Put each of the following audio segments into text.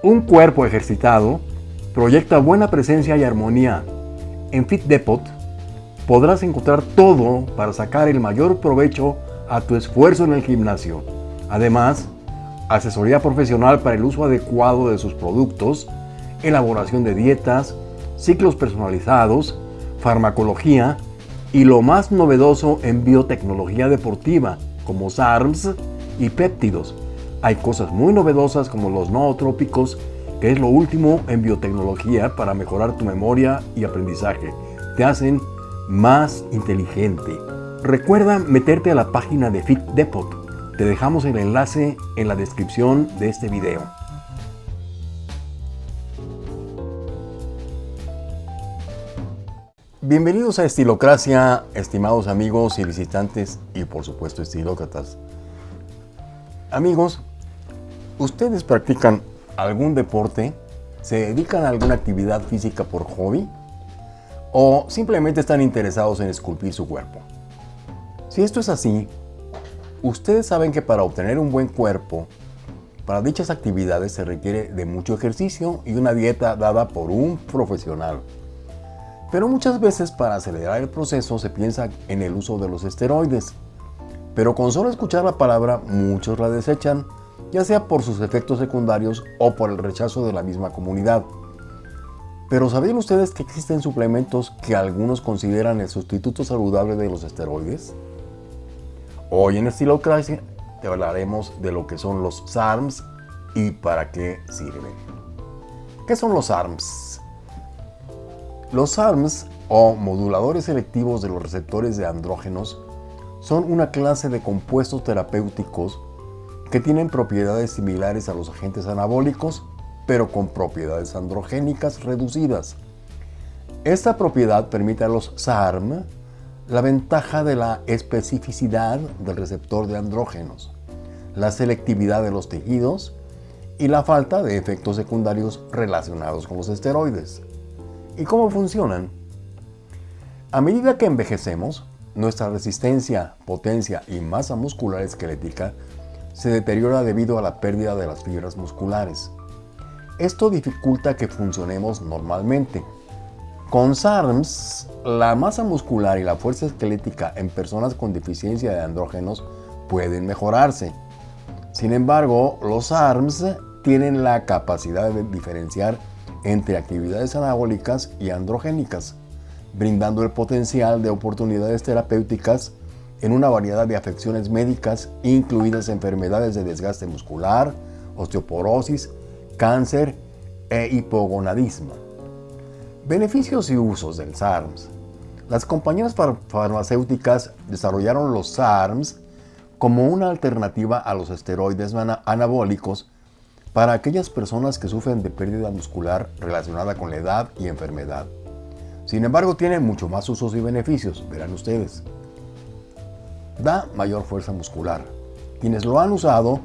Un cuerpo ejercitado proyecta buena presencia y armonía. En Fit Depot podrás encontrar todo para sacar el mayor provecho a tu esfuerzo en el gimnasio. Además, asesoría profesional para el uso adecuado de sus productos, elaboración de dietas, ciclos personalizados, farmacología y lo más novedoso en biotecnología deportiva como SARMS y péptidos. Hay cosas muy novedosas como los nootrópicos, que es lo último en biotecnología para mejorar tu memoria y aprendizaje. Te hacen más inteligente. Recuerda meterte a la página de Fit Depot. Te dejamos el enlace en la descripción de este video. Bienvenidos a Estilocracia, estimados amigos y visitantes y por supuesto estilócratas. Amigos, ¿ustedes practican algún deporte? ¿Se dedican a alguna actividad física por hobby? ¿O simplemente están interesados en esculpir su cuerpo? Si esto es así, ustedes saben que para obtener un buen cuerpo, para dichas actividades se requiere de mucho ejercicio y una dieta dada por un profesional. Pero muchas veces para acelerar el proceso se piensa en el uso de los esteroides. Pero con solo escuchar la palabra muchos la desechan, ya sea por sus efectos secundarios o por el rechazo de la misma comunidad. Pero ¿sabían ustedes que existen suplementos que algunos consideran el sustituto saludable de los esteroides? Hoy en Estilocracia te hablaremos de lo que son los SARMs y para qué sirven. ¿Qué son los SARMs? Los ARMS, o moduladores selectivos de los receptores de andrógenos, son una clase de compuestos terapéuticos que tienen propiedades similares a los agentes anabólicos, pero con propiedades androgénicas reducidas. Esta propiedad permite a los SARM la ventaja de la especificidad del receptor de andrógenos, la selectividad de los tejidos y la falta de efectos secundarios relacionados con los esteroides. ¿Y cómo funcionan? A medida que envejecemos, nuestra resistencia, potencia y masa muscular esquelética se deteriora debido a la pérdida de las fibras musculares. Esto dificulta que funcionemos normalmente. Con SARMs, la masa muscular y la fuerza esquelética en personas con deficiencia de andrógenos pueden mejorarse. Sin embargo, los SARMs tienen la capacidad de diferenciar entre actividades anabólicas y androgénicas, brindando el potencial de oportunidades terapéuticas en una variedad de afecciones médicas, incluidas enfermedades de desgaste muscular, osteoporosis, cáncer e hipogonadismo. Beneficios y usos del SARMS. Las compañías farmacéuticas desarrollaron los SARMs como una alternativa a los esteroides anabólicos para aquellas personas que sufren de pérdida muscular relacionada con la edad y enfermedad. Sin embargo, tiene mucho más usos y beneficios, verán ustedes. Da mayor fuerza muscular. Quienes lo han usado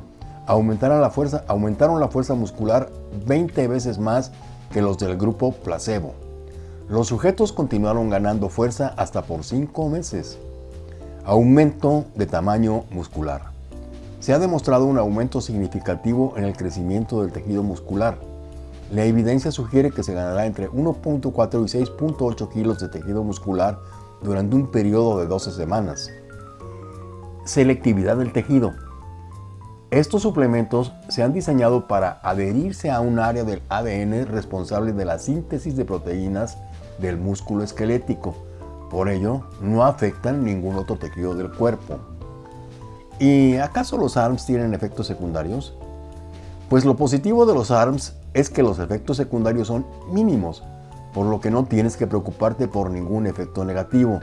aumentaron la fuerza, aumentaron la fuerza muscular 20 veces más que los del grupo placebo. Los sujetos continuaron ganando fuerza hasta por 5 meses. Aumento de tamaño muscular se ha demostrado un aumento significativo en el crecimiento del tejido muscular. La evidencia sugiere que se ganará entre 1.4 y 6.8 kilos de tejido muscular durante un periodo de 12 semanas. Selectividad del tejido. Estos suplementos se han diseñado para adherirse a un área del ADN responsable de la síntesis de proteínas del músculo esquelético. Por ello, no afectan ningún otro tejido del cuerpo. ¿Y acaso los ARMS tienen efectos secundarios? Pues lo positivo de los ARMS es que los efectos secundarios son mínimos, por lo que no tienes que preocuparte por ningún efecto negativo.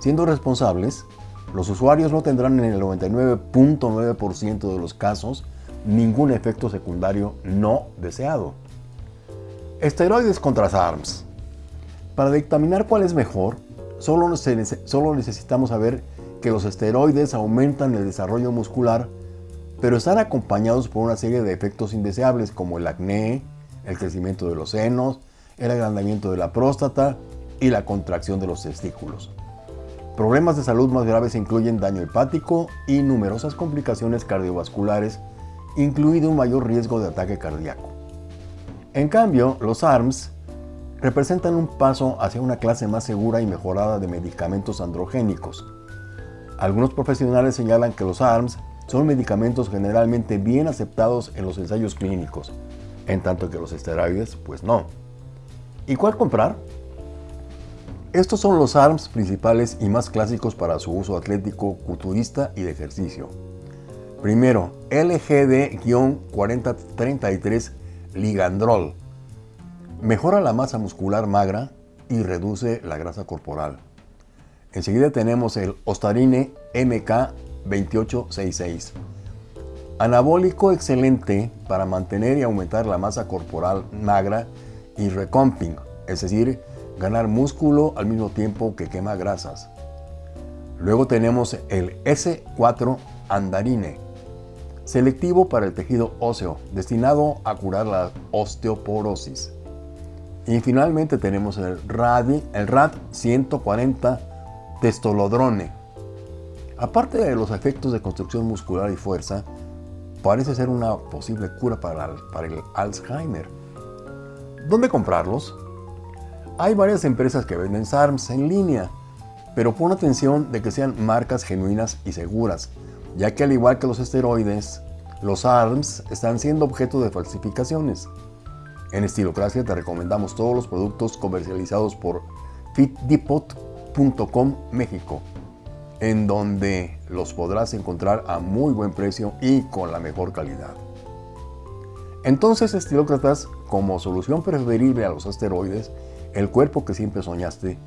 Siendo responsables, los usuarios no tendrán en el 99.9% de los casos ningún efecto secundario no deseado. Esteroides contra ARMS. Para dictaminar cuál es mejor, solo necesitamos saber que los esteroides aumentan el desarrollo muscular, pero están acompañados por una serie de efectos indeseables como el acné, el crecimiento de los senos, el agrandamiento de la próstata y la contracción de los testículos. Problemas de salud más graves incluyen daño hepático y numerosas complicaciones cardiovasculares, incluido un mayor riesgo de ataque cardíaco. En cambio, los ARMS representan un paso hacia una clase más segura y mejorada de medicamentos androgénicos. Algunos profesionales señalan que los ARMS son medicamentos generalmente bien aceptados en los ensayos clínicos, en tanto que los esteroides, pues no. ¿Y cuál comprar? Estos son los ARMS principales y más clásicos para su uso atlético, culturista y de ejercicio. Primero, LGD-4033 Ligandrol. Mejora la masa muscular magra y reduce la grasa corporal. Enseguida tenemos el Ostarine MK2866. Anabólico excelente para mantener y aumentar la masa corporal magra y recomping, es decir, ganar músculo al mismo tiempo que quema grasas. Luego tenemos el S4 Andarine, selectivo para el tejido óseo, destinado a curar la osteoporosis. Y finalmente tenemos el, el RAD 140 Testolodrone. Aparte de los efectos de construcción muscular y fuerza, parece ser una posible cura para el Alzheimer. ¿Dónde comprarlos? Hay varias empresas que venden SARMs en línea, pero pon atención de que sean marcas genuinas y seguras, ya que al igual que los esteroides, los ARMS están siendo objeto de falsificaciones. En Estilocracia te recomendamos todos los productos comercializados por fitdepot.com México, en donde los podrás encontrar a muy buen precio y con la mejor calidad. Entonces, estilócratas, como solución preferible a los asteroides, el cuerpo que siempre soñaste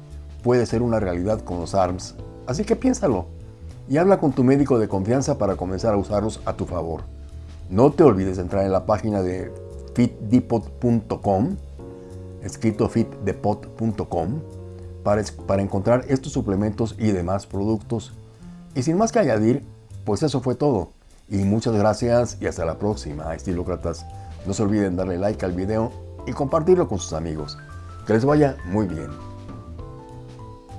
puede ser una realidad con los ARMS, así que piénsalo y habla con tu médico de confianza para comenzar a usarlos a tu favor. No te olvides de entrar en la página de fitdepot.com, escrito fitdepot.com, para, para encontrar estos suplementos y demás productos. Y sin más que añadir, pues eso fue todo. Y muchas gracias y hasta la próxima, estilócratas. No se olviden darle like al video y compartirlo con sus amigos. Que les vaya muy bien.